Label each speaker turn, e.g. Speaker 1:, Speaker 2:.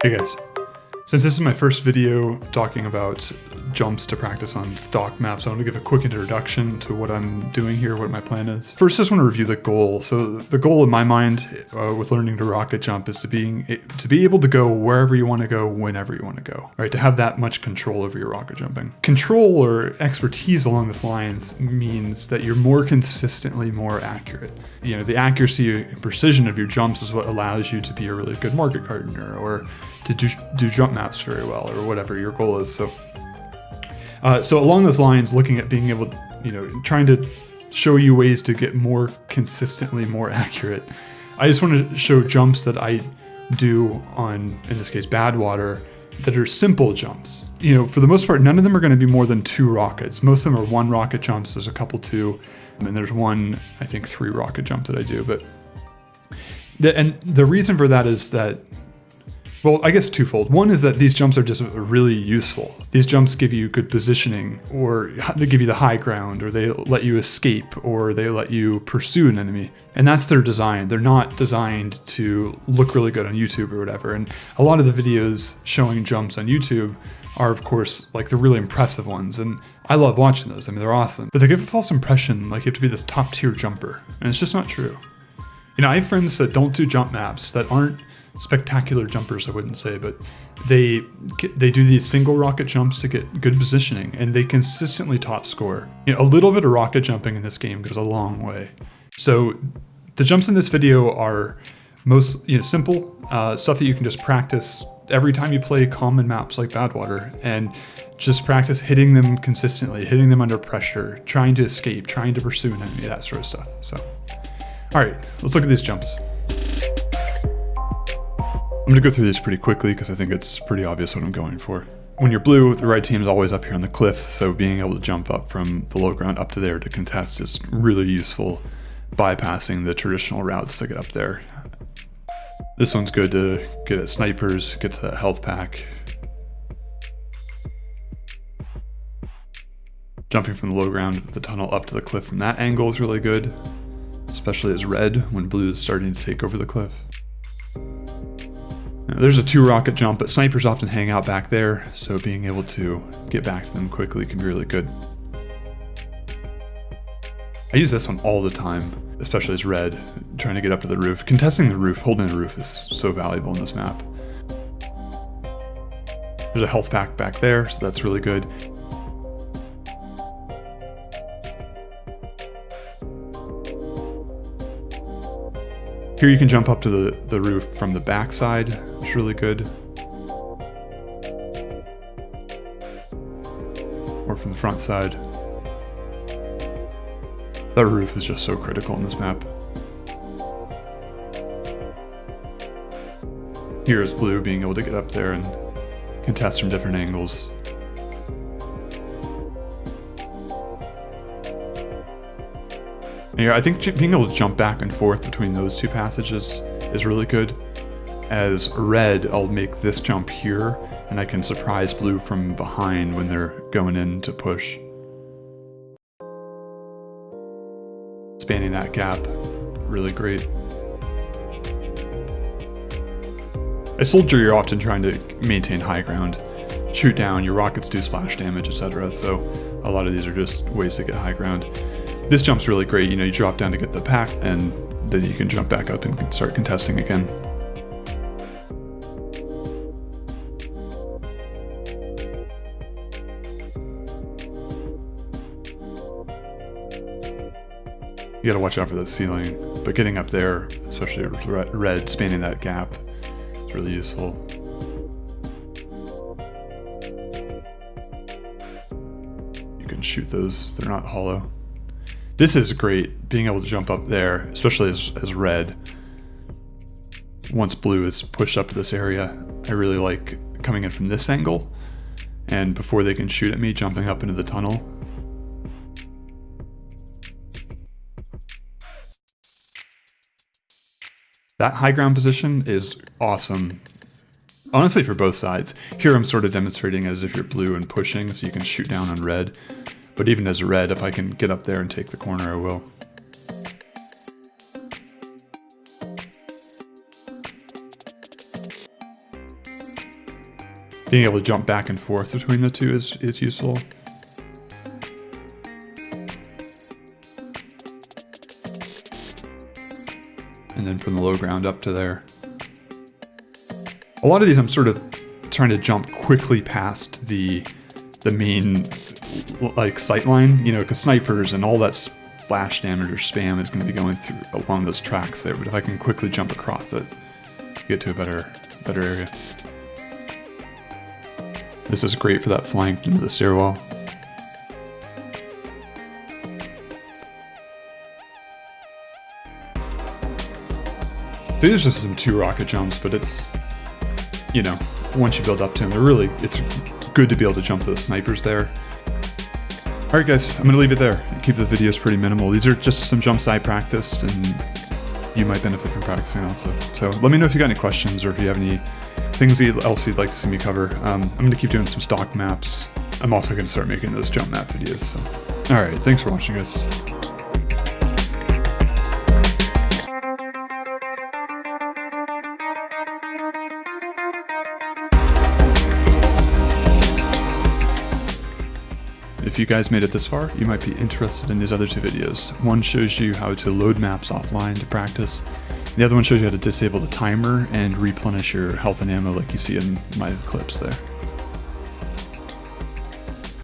Speaker 1: Hey guys, since this is my first video talking about jumps to practice on stock maps, I want to give a quick introduction to what I'm doing here, what my plan is. First, I just want to review the goal. So the goal in my mind uh, with learning to rocket jump is to being to be able to go wherever you want to go, whenever you want to go, right? To have that much control over your rocket jumping. Control or expertise along this lines means that you're more consistently more accurate. You know, the accuracy and precision of your jumps is what allows you to be a really good market gardener or to do, do jump maps very well or whatever your goal is. So uh, so along those lines, looking at being able, to, you know, trying to show you ways to get more consistently more accurate. I just want to show jumps that I do on, in this case, Badwater, that are simple jumps. You know, for the most part, none of them are going to be more than two rockets. Most of them are one rocket jumps. There's a couple two, and there's one, I think, three rocket jump that I do. But the, and the reason for that is that well, I guess twofold. One is that these jumps are just really useful. These jumps give you good positioning, or they give you the high ground, or they let you escape, or they let you pursue an enemy. And that's their design. They're not designed to look really good on YouTube or whatever. And a lot of the videos showing jumps on YouTube are, of course, like the really impressive ones. And I love watching those. I mean, they're awesome. But they give a false impression like you have to be this top tier jumper. And it's just not true. You know, I have friends that don't do jump maps that aren't spectacular jumpers, I wouldn't say, but they they do these single rocket jumps to get good positioning, and they consistently top score. You know, a little bit of rocket jumping in this game goes a long way. So the jumps in this video are most you know simple uh, stuff that you can just practice every time you play common maps like Badwater, and just practice hitting them consistently, hitting them under pressure, trying to escape, trying to pursue an enemy, that sort of stuff. So, all right, let's look at these jumps. I'm gonna go through this pretty quickly because I think it's pretty obvious what I'm going for. When you're blue, the right team is always up here on the cliff, so being able to jump up from the low ground up to there to contest is really useful, bypassing the traditional routes to get up there. This one's good to get at snipers, get to health pack. Jumping from the low ground the tunnel up to the cliff from that angle is really good, especially as red when blue is starting to take over the cliff. There's a two rocket jump, but snipers often hang out back there, so being able to get back to them quickly can be really good. I use this one all the time, especially as red, trying to get up to the roof. Contesting the roof, holding the roof is so valuable in this map. There's a health pack back there, so that's really good. Here you can jump up to the, the roof from the backside, is really good. Or from the front side. That roof is just so critical in this map. Here is blue being able to get up there and contest from different angles. Here, I think being able to jump back and forth between those two passages is really good. As red, I'll make this jump here, and I can surprise blue from behind when they're going in to push. Spanning that gap, really great. As soldier, you're often trying to maintain high ground. Shoot down, your rockets do splash damage, etc. So a lot of these are just ways to get high ground. This jump's really great. You know, you drop down to get the pack and then you can jump back up and start contesting again. You gotta watch out for that ceiling, but getting up there, especially red, spanning that gap, is really useful. You can shoot those, they're not hollow. This is great, being able to jump up there, especially as, as red. Once blue is pushed up to this area, I really like coming in from this angle, and before they can shoot at me, jumping up into the tunnel. That high ground position is awesome. Honestly, for both sides. Here I'm sort of demonstrating as if you're blue and pushing, so you can shoot down on red. But even as red, if I can get up there and take the corner, I will. being able to jump back and forth between the two is, is useful. And then from the low ground up to there. A lot of these I'm sort of trying to jump quickly past the the main like sight line, you know, because snipers and all that splash damage or spam is going to be going through along those tracks there. But if I can quickly jump across it, get to a better better area. This is great for that flank into the stairwell. These are just some two rocket jumps, but it's, you know, once you build up to them, they're really, it's good to be able to jump the snipers there. All right, guys, I'm gonna leave it there. Keep the videos pretty minimal. These are just some jumps I practiced and you might benefit from practicing also. So let me know if you got any questions or if you have any things else you'd like to see me cover. Um, I'm gonna keep doing some stock maps. I'm also gonna start making those jump map videos. So. All right, thanks for watching, guys. If you guys made it this far, you might be interested in these other two videos. One shows you how to load maps offline to practice. The other one shows you how to disable the timer and replenish your health and ammo like you see in my clips there.